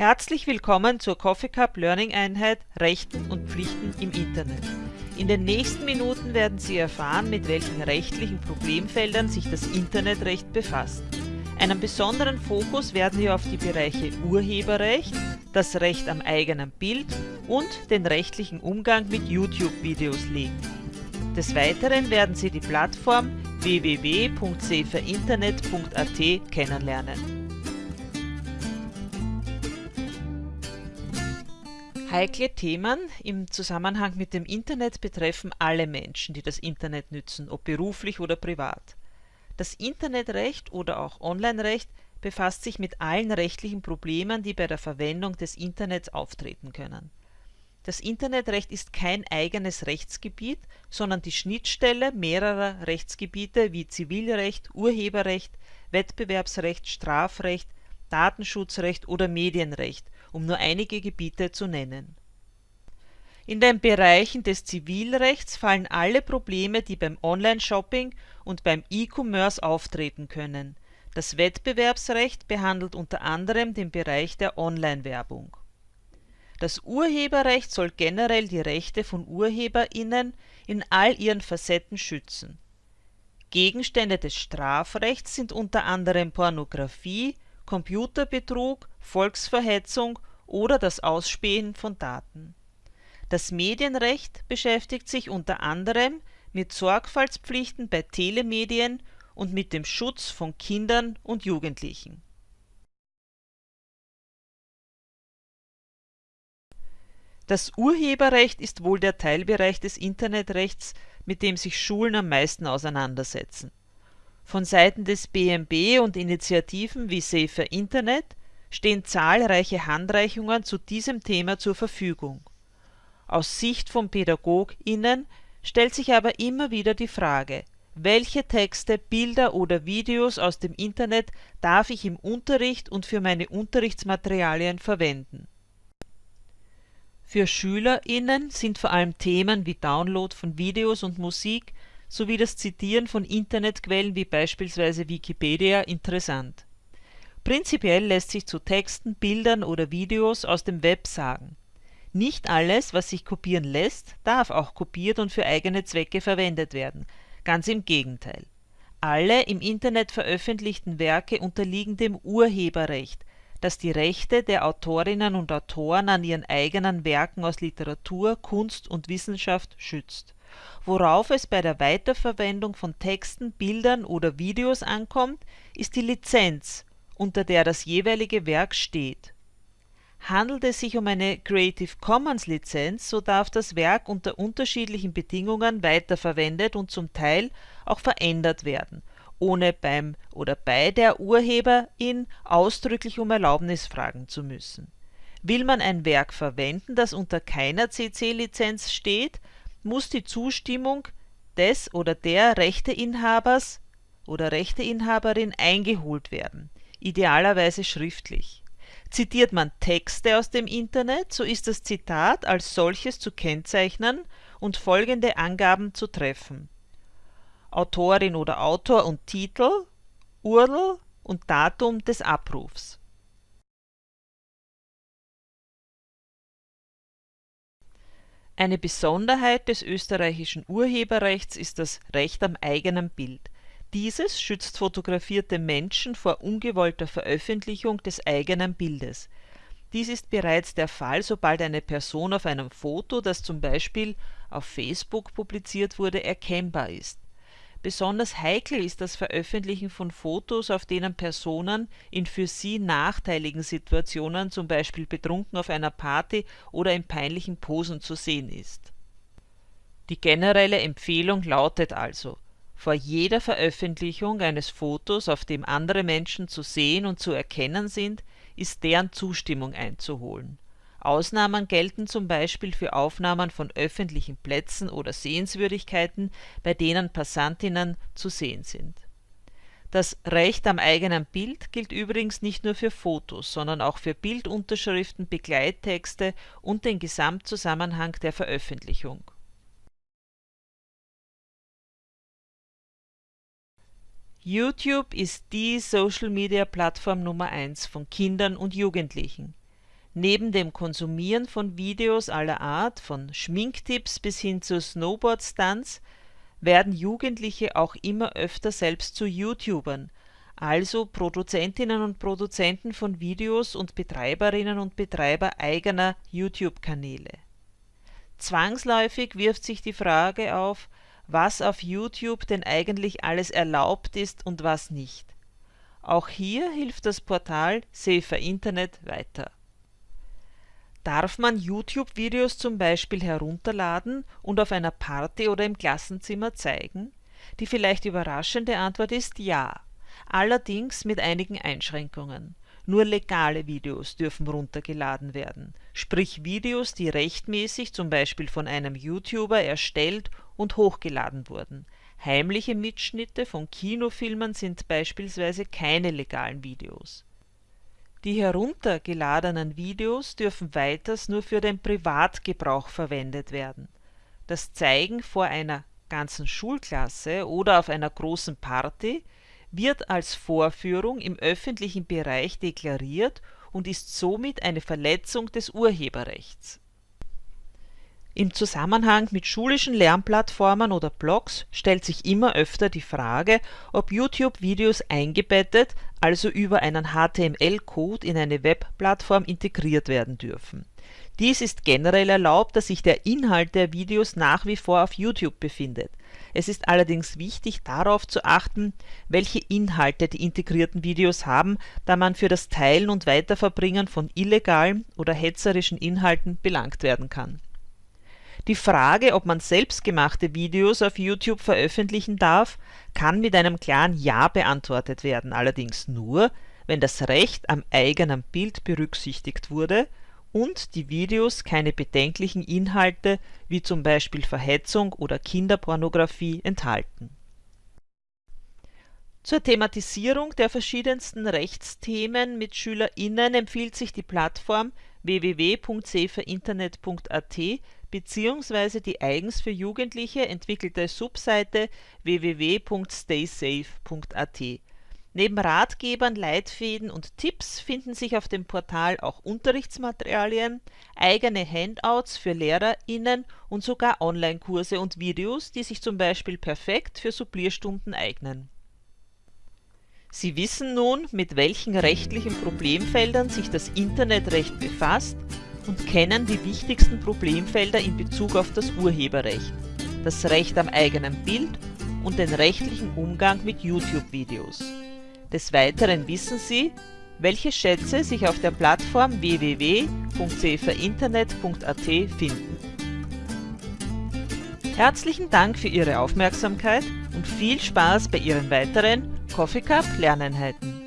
Herzlich willkommen zur Coffee Cup Learning Einheit Rechten und Pflichten im Internet. In den nächsten Minuten werden Sie erfahren, mit welchen rechtlichen Problemfeldern sich das Internetrecht befasst. Einen besonderen Fokus werden wir auf die Bereiche Urheberrecht, das Recht am eigenen Bild und den rechtlichen Umgang mit YouTube-Videos legen. Des Weiteren werden Sie die Plattform www.saferinternet.at kennenlernen. Heikle Themen im Zusammenhang mit dem Internet betreffen alle Menschen, die das Internet nützen, ob beruflich oder privat. Das Internetrecht oder auch Online-Recht befasst sich mit allen rechtlichen Problemen, die bei der Verwendung des Internets auftreten können. Das Internetrecht ist kein eigenes Rechtsgebiet, sondern die Schnittstelle mehrerer Rechtsgebiete wie Zivilrecht, Urheberrecht, Wettbewerbsrecht, Strafrecht, Datenschutzrecht oder Medienrecht um nur einige Gebiete zu nennen. In den Bereichen des Zivilrechts fallen alle Probleme, die beim Online-Shopping und beim E-Commerce auftreten können. Das Wettbewerbsrecht behandelt unter anderem den Bereich der Online-Werbung. Das Urheberrecht soll generell die Rechte von UrheberInnen in all ihren Facetten schützen. Gegenstände des Strafrechts sind unter anderem Pornografie, Computerbetrug, Volksverhetzung oder das Ausspähen von Daten. Das Medienrecht beschäftigt sich unter anderem mit Sorgfaltspflichten bei Telemedien und mit dem Schutz von Kindern und Jugendlichen. Das Urheberrecht ist wohl der Teilbereich des Internetrechts, mit dem sich Schulen am meisten auseinandersetzen von Seiten des BMB und Initiativen wie Safer Internet stehen zahlreiche Handreichungen zu diesem Thema zur Verfügung. Aus Sicht von PädagogInnen stellt sich aber immer wieder die Frage, welche Texte, Bilder oder Videos aus dem Internet darf ich im Unterricht und für meine Unterrichtsmaterialien verwenden? Für SchülerInnen sind vor allem Themen wie Download von Videos und Musik sowie das Zitieren von Internetquellen wie beispielsweise Wikipedia interessant. Prinzipiell lässt sich zu Texten, Bildern oder Videos aus dem Web sagen: Nicht alles, was sich kopieren lässt, darf auch kopiert und für eigene Zwecke verwendet werden, ganz im Gegenteil. Alle im Internet veröffentlichten Werke unterliegen dem Urheberrecht, das die Rechte der Autorinnen und Autoren an ihren eigenen Werken aus Literatur, Kunst und Wissenschaft schützt Worauf es bei der Weiterverwendung von Texten, Bildern oder Videos ankommt, ist die Lizenz, unter der das jeweilige Werk steht. Handelt es sich um eine Creative-Commons-Lizenz, so darf das Werk unter unterschiedlichen Bedingungen weiterverwendet und zum Teil auch verändert werden, ohne beim oder bei der Urheberin ausdrücklich um Erlaubnis fragen zu müssen. Will man ein Werk verwenden, das unter keiner CC-Lizenz steht muss die Zustimmung des oder der Rechteinhabers oder Rechteinhaberin eingeholt werden, idealerweise schriftlich. Zitiert man Texte aus dem Internet, so ist das Zitat als solches zu kennzeichnen und folgende Angaben zu treffen: Autorin oder Autor und Titel, URL und Datum des Abrufs Eine Besonderheit des österreichischen Urheberrechts ist das Recht am eigenen Bild. Dieses schützt fotografierte Menschen vor ungewollter Veröffentlichung des eigenen Bildes. Dies ist bereits der Fall, sobald eine Person auf einem Foto, das zum Beispiel auf Facebook publiziert wurde, erkennbar ist Besonders heikel ist das Veröffentlichen von Fotos, auf denen Personen in für sie nachteiligen Situationen zum Beispiel betrunken auf einer Party oder in peinlichen Posen zu sehen ist. Die generelle Empfehlung lautet also, vor jeder Veröffentlichung eines Fotos, auf dem andere Menschen zu sehen und zu erkennen sind, ist deren Zustimmung einzuholen Ausnahmen gelten zum Beispiel für Aufnahmen von öffentlichen Plätzen oder Sehenswürdigkeiten, bei denen Passantinnen zu sehen sind. Das Recht am eigenen Bild gilt übrigens nicht nur für Fotos, sondern auch für Bildunterschriften, Begleittexte und den Gesamtzusammenhang der Veröffentlichung. YouTube ist die Social-Media-Plattform Nummer eins von Kindern und Jugendlichen Neben dem Konsumieren von Videos aller Art, von Schminktipps bis hin zu Snowboard-Stunts, werden Jugendliche auch immer öfter selbst zu YouTubern, also Produzentinnen und Produzenten von Videos und Betreiberinnen und Betreiber eigener YouTube-Kanäle. Zwangsläufig wirft sich die Frage auf, was auf YouTube denn eigentlich alles erlaubt ist und was nicht. Auch hier hilft das Portal Safer Internet weiter Darf man YouTube-Videos zum Beispiel herunterladen und auf einer Party oder im Klassenzimmer zeigen? Die vielleicht überraschende Antwort ist ja, allerdings mit einigen Einschränkungen. Nur legale Videos dürfen runtergeladen werden, sprich Videos, die rechtmäßig zum Beispiel von einem YouTuber erstellt und hochgeladen wurden. Heimliche Mitschnitte von Kinofilmen sind beispielsweise keine legalen Videos die heruntergeladenen Videos dürfen weiters nur für den Privatgebrauch verwendet werden. Das Zeigen vor einer ganzen Schulklasse oder auf einer großen Party wird als Vorführung im öffentlichen Bereich deklariert und ist somit eine Verletzung des Urheberrechts im Zusammenhang mit schulischen Lernplattformen oder Blogs stellt sich immer öfter die Frage, ob YouTube-Videos eingebettet, also über einen HTML-Code in eine Webplattform integriert werden dürfen. Dies ist generell erlaubt, da sich der Inhalt der Videos nach wie vor auf YouTube befindet. Es ist allerdings wichtig darauf zu achten, welche Inhalte die integrierten Videos haben, da man für das Teilen und Weiterverbringen von illegalen oder hetzerischen Inhalten belangt werden kann die Frage, ob man selbstgemachte Videos auf YouTube veröffentlichen darf, kann mit einem klaren Ja beantwortet werden, allerdings nur, wenn das Recht am eigenen Bild berücksichtigt wurde und die Videos keine bedenklichen Inhalte wie zum Beispiel Verhetzung oder Kinderpornografie enthalten. Zur Thematisierung der verschiedensten Rechtsthemen mit SchülerInnen empfiehlt sich die Plattform www.saferinternet.at beziehungsweise die eigens für Jugendliche entwickelte Subseite www.staysafe.at. Neben Ratgebern, Leitfäden und Tipps finden sich auf dem Portal auch Unterrichtsmaterialien, eigene Handouts für LehrerInnen und sogar Online-Kurse und Videos, die sich zum Beispiel perfekt für Supplierstunden eignen. Sie wissen nun, mit welchen rechtlichen Problemfeldern sich das Internetrecht befasst und kennen die wichtigsten Problemfelder in Bezug auf das Urheberrecht, das Recht am eigenen Bild und den rechtlichen Umgang mit YouTube-Videos. Des Weiteren wissen Sie, welche Schätze sich auf der Plattform www.cferinternet.at finden. Herzlichen Dank für Ihre Aufmerksamkeit und viel Spaß bei Ihren weiteren Coffee Cup Lerneinheiten.